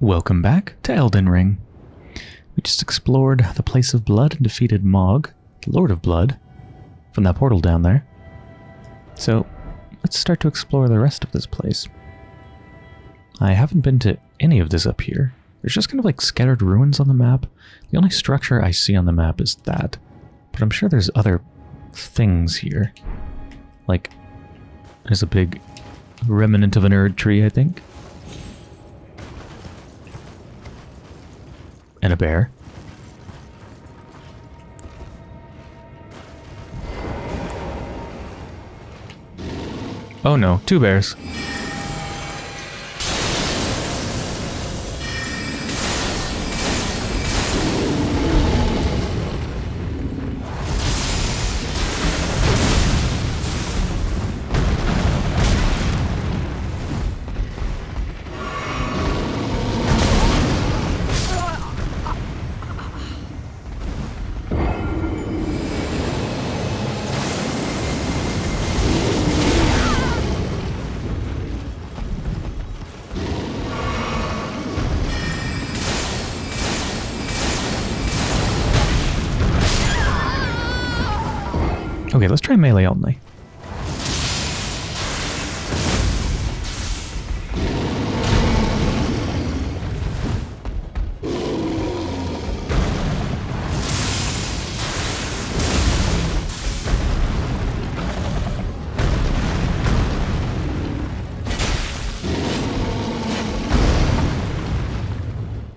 Welcome back to Elden Ring. We just explored the place of blood and defeated Mohg, the Lord of Blood, from that portal down there. So, let's start to explore the rest of this place. I haven't been to any of this up here. There's just kind of like scattered ruins on the map. The only structure I see on the map is that. But I'm sure there's other things here. Like, there's a big remnant of an Erd tree, I think. And a bear. Oh no, two bears. Let's try melee only.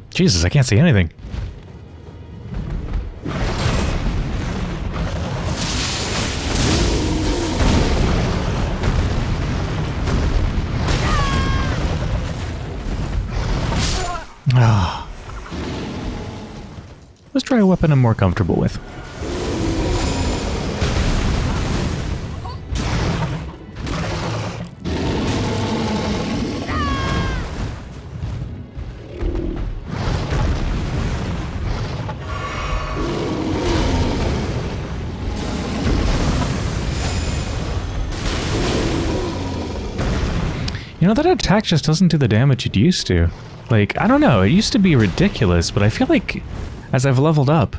Jesus, I can't see anything. Let's try a weapon I'm more comfortable with. You know, that attack just doesn't do the damage it used to. Like, I don't know, it used to be ridiculous, but I feel like as I've leveled up,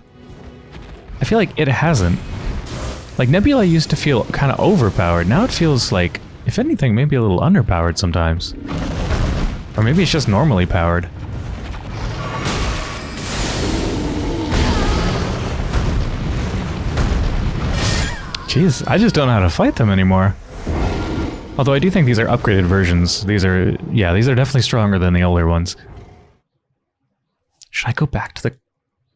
I feel like it hasn't. Like, Nebula used to feel kind of overpowered. Now it feels like, if anything, maybe a little underpowered sometimes. Or maybe it's just normally powered. Jeez, I just don't know how to fight them anymore. Although I do think these are upgraded versions. These are, yeah, these are definitely stronger than the older ones. Should I go back to the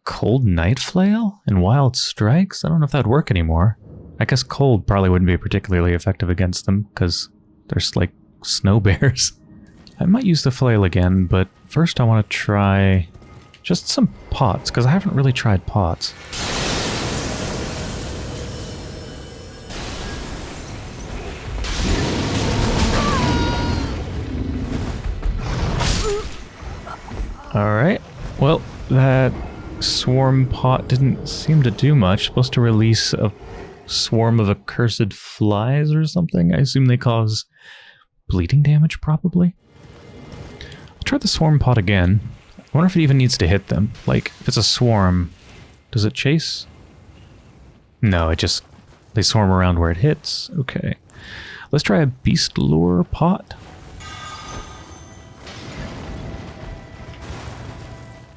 Cold Night Flail and Wild Strikes? I don't know if that'd work anymore. I guess cold probably wouldn't be particularly effective against them, because there's like snow bears. I might use the flail again, but first I want to try just some pots, because I haven't really tried pots. Alright, well, that swarm pot didn't seem to do much. Supposed to release a swarm of accursed flies or something. I assume they cause bleeding damage, probably. I'll try the swarm pot again. I wonder if it even needs to hit them. Like, if it's a swarm, does it chase? No, it just... They swarm around where it hits. Okay. Let's try a beast lure pot.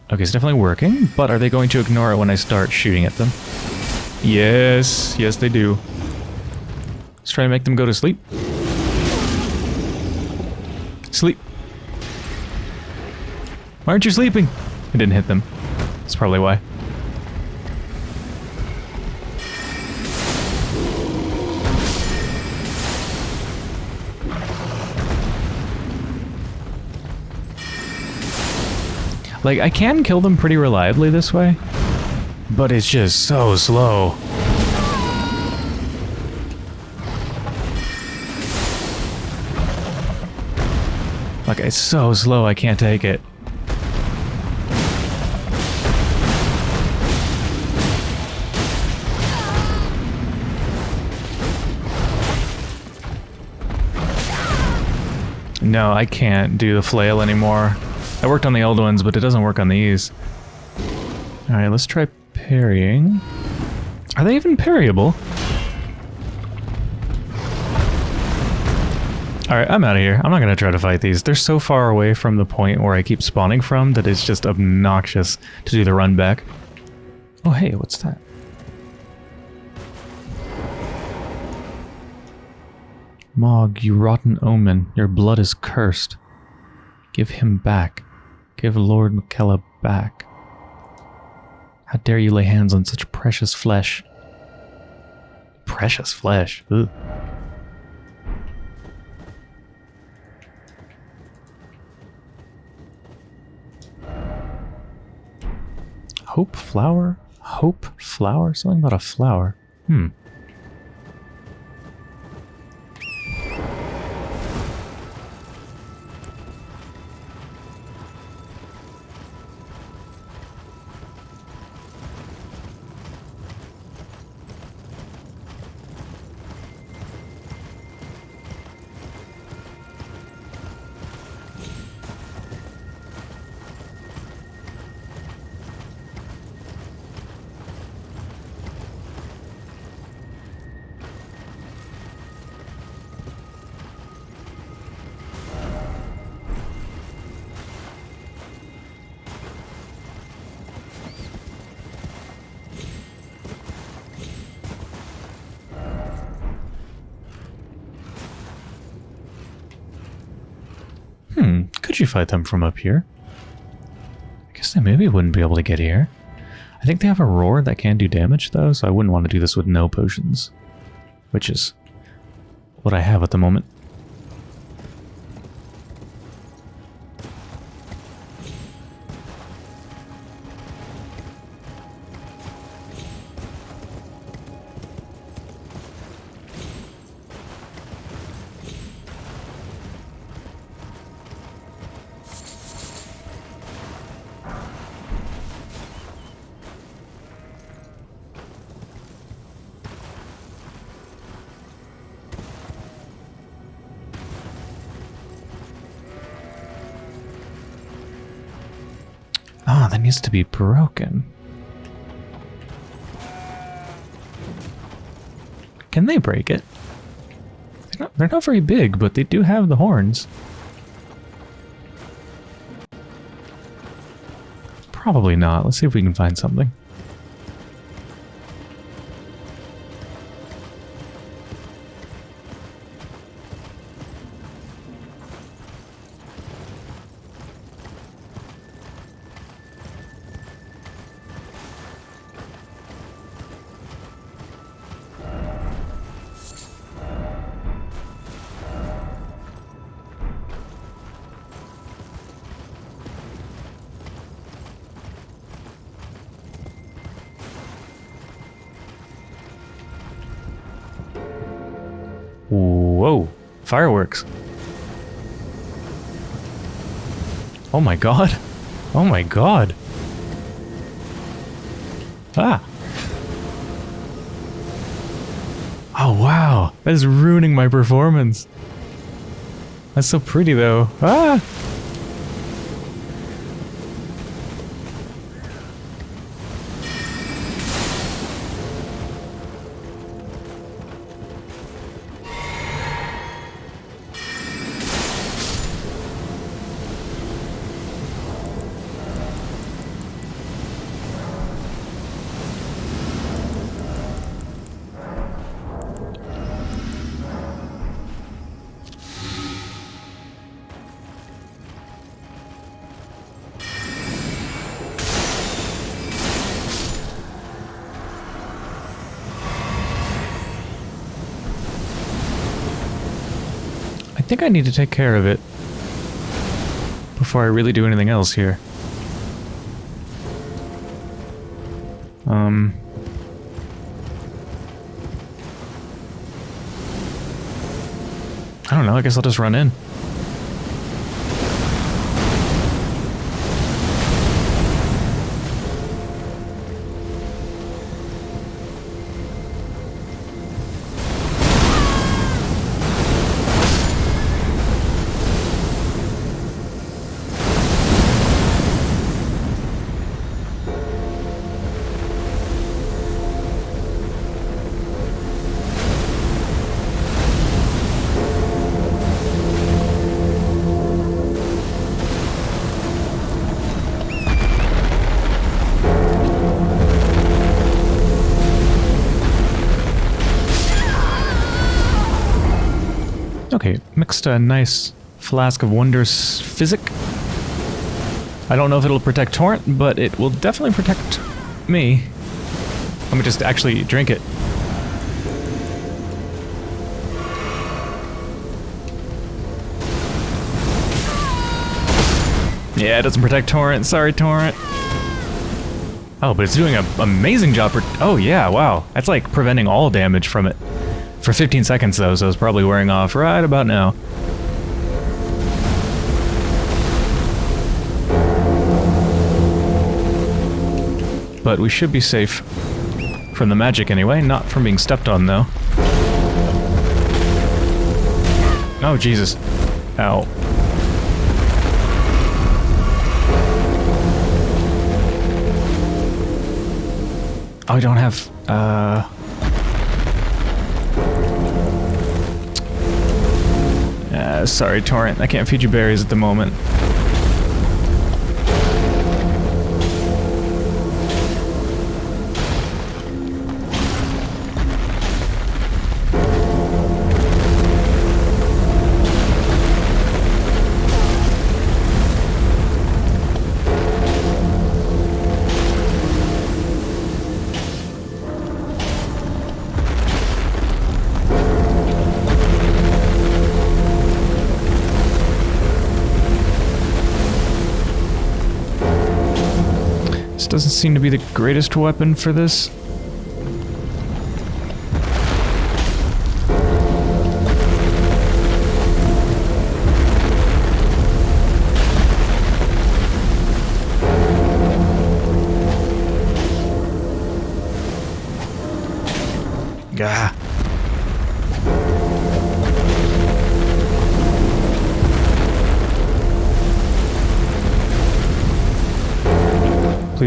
Okay, it's definitely working, but are they going to ignore it when I start shooting at them? Yes, yes they do. Let's try to make them go to sleep. Sleep. Why aren't you sleeping? I didn't hit them. That's probably why. Like, I can kill them pretty reliably this way, but it's just so slow. Like, it's so slow, I can't take it. No, I can't do the flail anymore. I worked on the old ones, but it doesn't work on these. Alright, let's try parrying. Are they even parryable? Alright, I'm out of here. I'm not going to try to fight these. They're so far away from the point where I keep spawning from that it's just obnoxious to do the run back. Oh, hey, what's that? Mohg, you rotten omen, your blood is cursed. Give him back. Give Lord Miquella back. How dare you lay hands on such precious flesh? Precious flesh? Ugh. Hope flower? Hope flower? Something about a flower. Hmm. Could you fight them from up here? I guess they maybe wouldn't be able to get here. I think they have a roar that can do damage though, so I wouldn't want to do this with no potions. Which is what I have at the moment. Needs to be broken. Can they break it? They're not, they're not very big, but they do have the horns. Probably not. Let's see if we can find something. Fireworks. Oh my god. Oh my god. Ah. Oh wow, that is ruining my performance. That's so pretty though. Ah. Think I need to take care of it before I really do anything else here. Um... I don't know, I guess I'll just run in. A nice flask of wondrous physic. I don't know if it'll protect Torrent, but it will definitely protect me. Let me just actually drink it. Yeah, it doesn't protect Torrent. Sorry, Torrent. Oh, but it's doing an amazing job. oh, yeah, wow. That's like preventing all damage from it. For 15 seconds, though, so it's probably wearing off right about now. But we should be safe. From the magic, anyway. Not from being stepped on, though. Oh, Jesus. Ow. Oh, I don't have, uh... Uh, sorry, Torrent. I can't feed you berries at the moment. Doesn't seem to be the greatest weapon for this.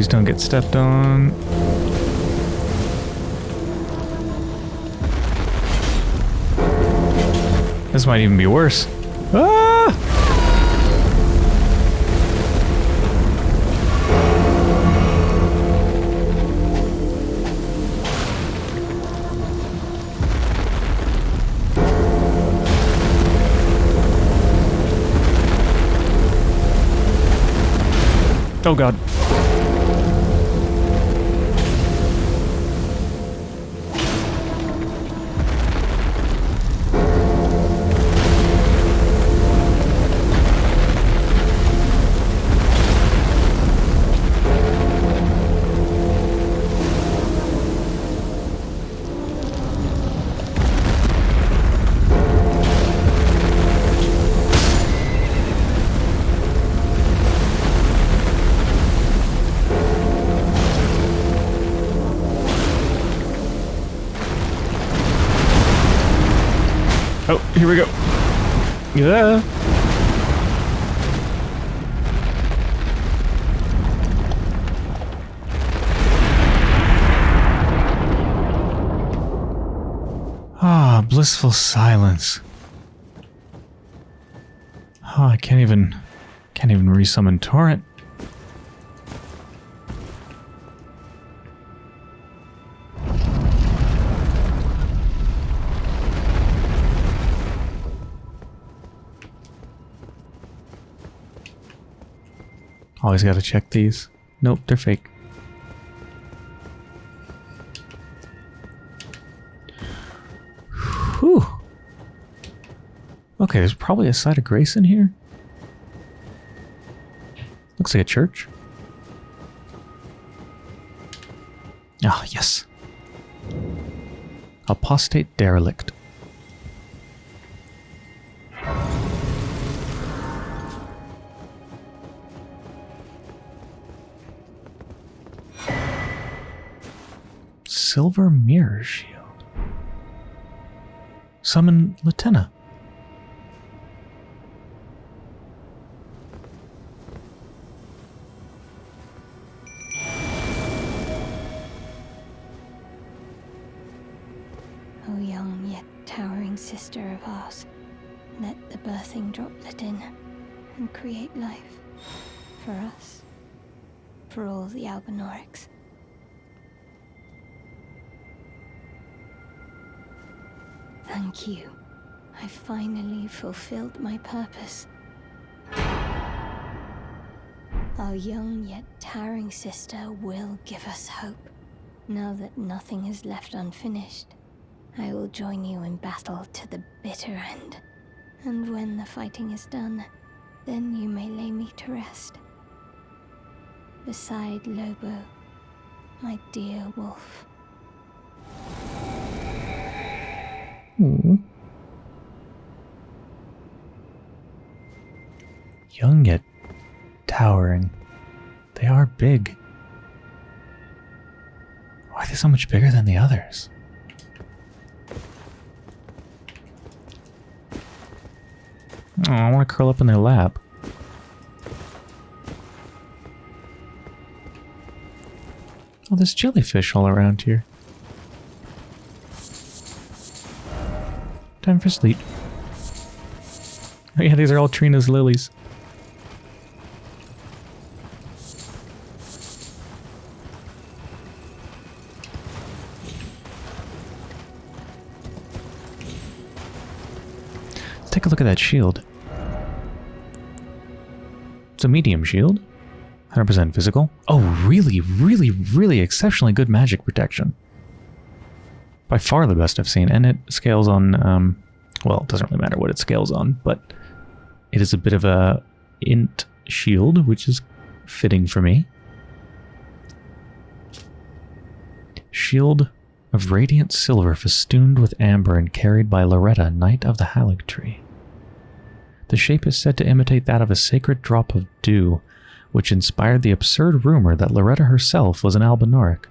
Please don't get stepped on. This might even be worse. Ah! Oh god. Here we go. Yeah. Ah, blissful silence. Oh, I can't even can't even resummon torrent. Always gotta check these. Nope, they're fake. Whew. Okay, there's probably a site of grace in here. Looks like a church. Ah, oh, yes. Apostate derelict. Silver mirror shield. Summon Latenna. Thank you, I finally fulfilled my purpose. Our young yet towering sister will give us hope. Now that nothing is left unfinished, I will join you in battle to the bitter end. And when the fighting is done, then you may lay me to rest. Beside Lobo, my dear wolf. Ooh. Young yet towering. They are big. Why are they so much bigger than the others? Oh, I want to curl up in their lap. Oh, there's jellyfish all around here. Time for sleep. Oh yeah, these are all Trina's lilies. Let's take a look at that shield. It's a medium shield. 100% physical. Oh, really, really, really exceptionally good magic protection. By far the best I've seen. And it scales on, um, well, it doesn't really matter what it scales on, but it is a bit of a int shield, which is fitting for me. Shield of radiant silver festooned with amber and carried by Loretta, Knight of the Halig Tree. The shape is said to imitate that of a sacred drop of dew, which inspired the absurd rumor that Loretta herself was an Albinauric.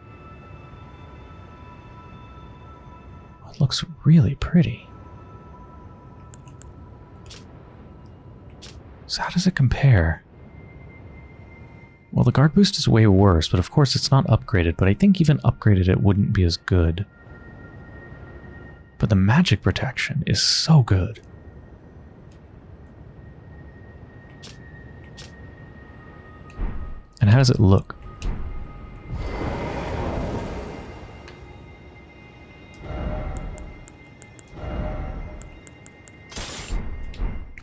Looks really pretty. So how does it compare? Well, the guard boost is way worse, but of course it's not upgraded, but I think even upgraded it wouldn't be as good. But the magic protection is so good. And how does it look?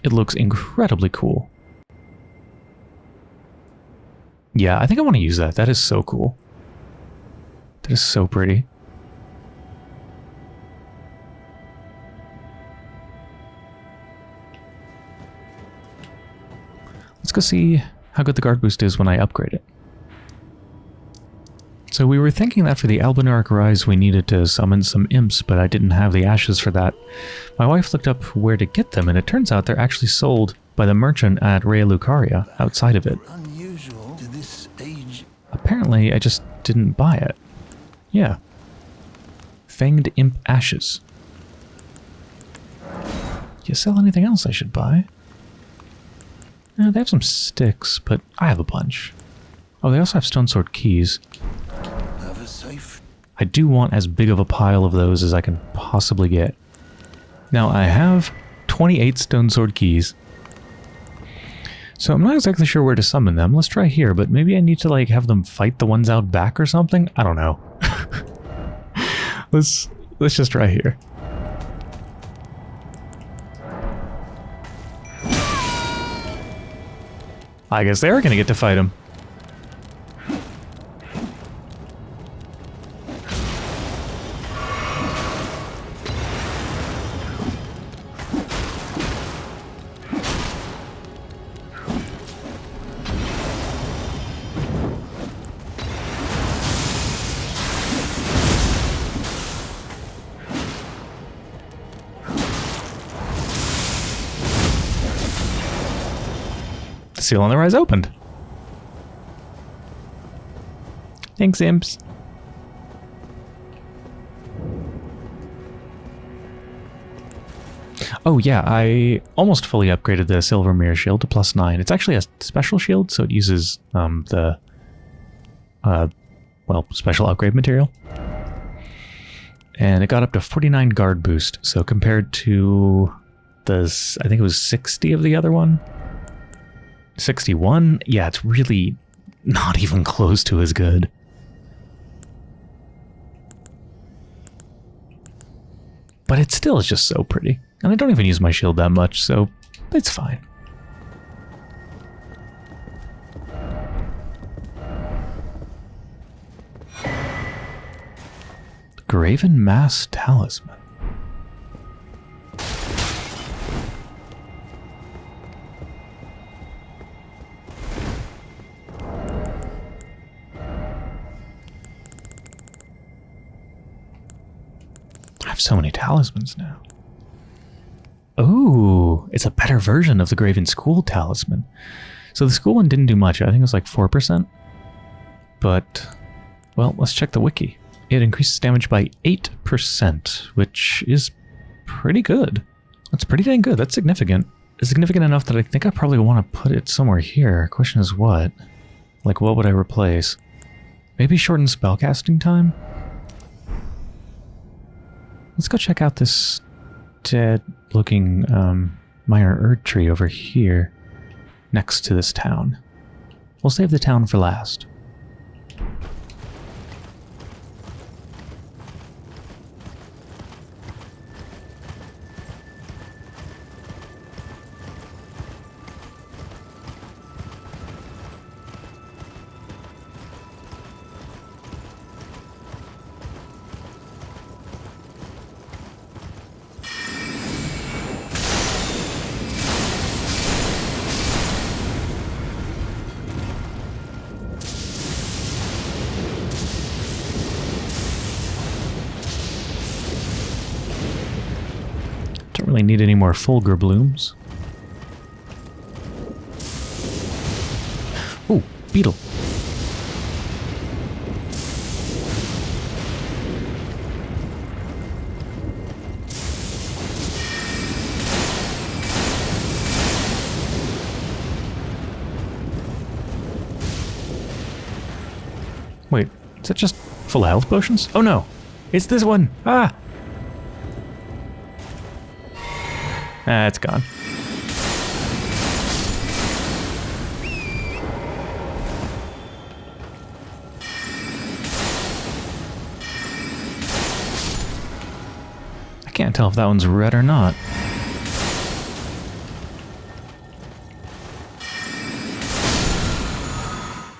It looks incredibly cool. Yeah, I think I want to use that. That is so cool. That is so pretty. Let's go see how good the guard boost is when I upgrade it. So we were thinking that for the Albinauric Rise we needed to summon some imps, but I didn't have the ashes for that. My wife looked up where to get them, and it turns out they're actually sold by the merchant at Raya Lucaria, outside of it. Unusual to this age. Apparently, I just didn't buy it. Yeah. Fanged Imp Ashes. Do You sell anything else I should buy? Uh, they have some sticks, but I have a bunch. Oh, they also have Stone Sword keys. I do want as big of a pile of those as I can possibly get. Now, I have 28 Stone Sword keys. So I'm not exactly sure where to summon them. Let's try here, but maybe I need to like have them fight the ones out back or something? I don't know. let's let's just try here. I guess they're gonna get to fight him. Seal on the rise opened. Thanks, imps. Oh yeah, I almost fully upgraded the Silver Mirror Shield to plus 9. It's actually a special shield, so it uses um, the, uh, well, special upgrade material. And it got up to 49 guard boost, so compared to the, I think it was 60 of the other one, 61? Yeah, it's really not even close to as good. But it still is just so pretty. And I don't even use my shield that much, so it's fine. Graven Mass Talisman. Have so many talismans now. Oh, it's a better version of the Graven School talisman. So the school one didn't do much. I think it was like 4%. But, well, let's check the wiki. It increases damage by 8%, which is pretty good. That's pretty dang good. That's significant. It's significant enough that I think I probably want to put it somewhere here. Question is what? Like, what would I replace? Maybe shorten spellcasting time? Let's go check out this dead-looking um, minor Erd tree over here, next to this town. We'll save the town for last. Don't need any more Fulgur blooms. Oh, beetle. Wait, is that just full health potions? Oh no, it's this one. Ah! Ah, it's gone. I can't tell if that one's red or not.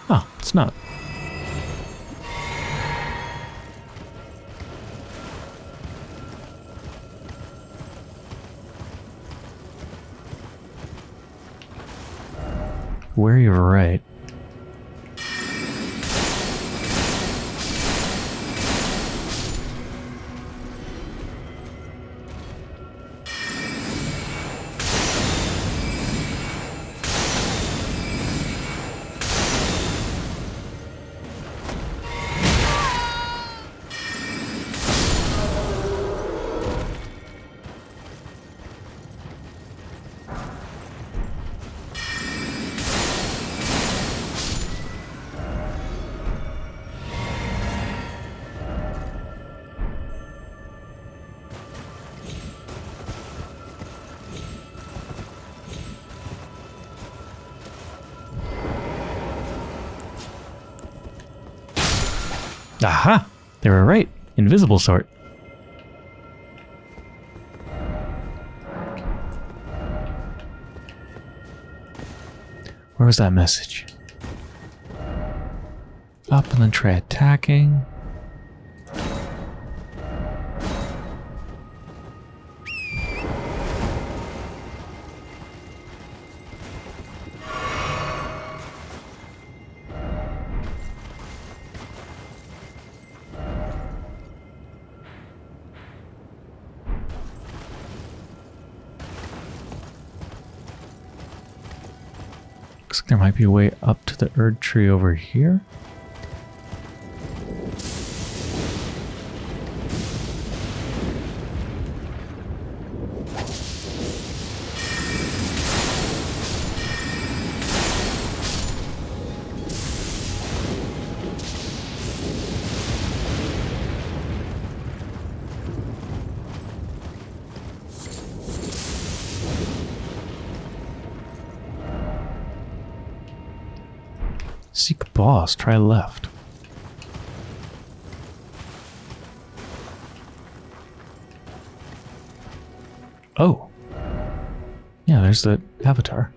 Oh, it's not. Right. Aha! They were right. Invisible sort. Where was that message? Up and then try attacking. There might be a way up to the Erd tree over here. try left. Oh. Yeah, there's the avatar.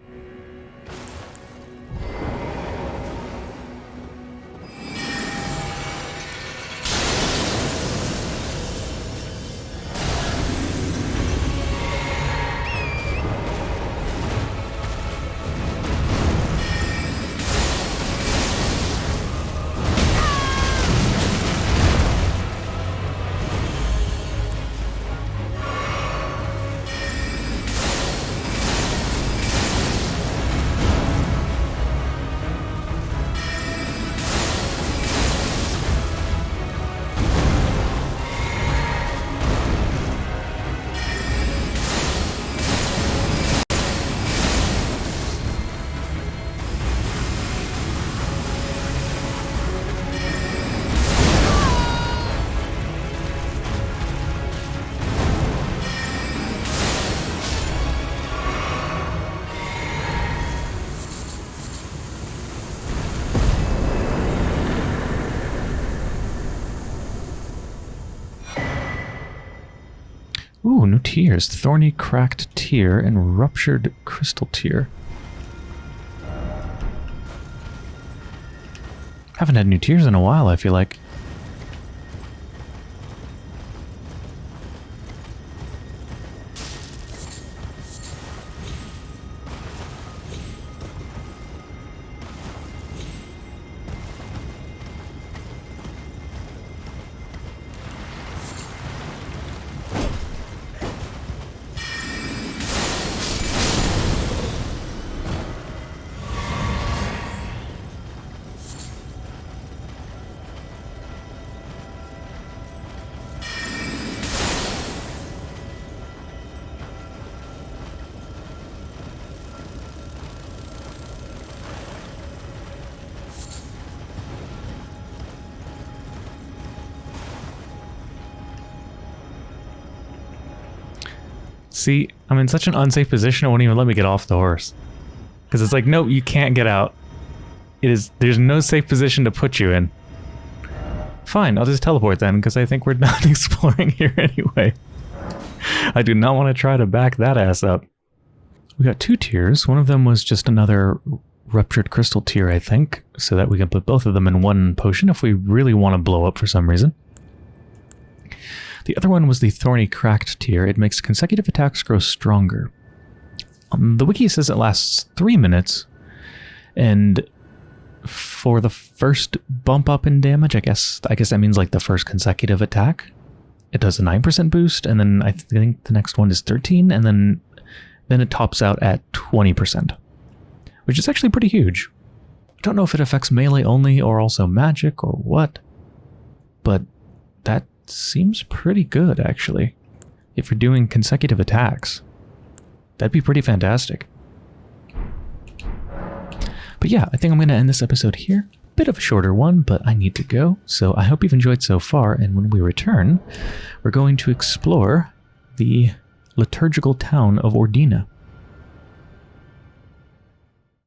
Tears. Thorny cracked tear and ruptured crystal tear. Haven't had new tears in a while, I feel like. See, I'm in such an unsafe position, it won't even let me get off the horse. Because it's like, no, you can't get out. It is, there's no safe position to put you in. Fine, I'll just teleport then, because I think we're not exploring here anyway. I do not want to try to back that ass up. We got two tears. One of them was just another ruptured crystal tear, I think, so that we can put both of them in one potion if we really want to blow up for some reason. The other one was the Thorny Cracked tear. It makes consecutive attacks grow stronger. Um, the wiki says it lasts three minutes, and for the first bump up in damage, I guess I guess that means like the first consecutive attack, it does a 9% boost, and then I think the next one is 13, and then then it tops out at 20%, which is actually pretty huge. I don't know if it affects melee only or also magic or what, but that seems pretty good, actually. If you're doing consecutive attacks, that'd be pretty fantastic. But yeah, I think I'm going to end this episode here. Bit of a shorter one, but I need to go. So I hope you've enjoyed so far, and when we return, we're going to explore the liturgical town of Ordina.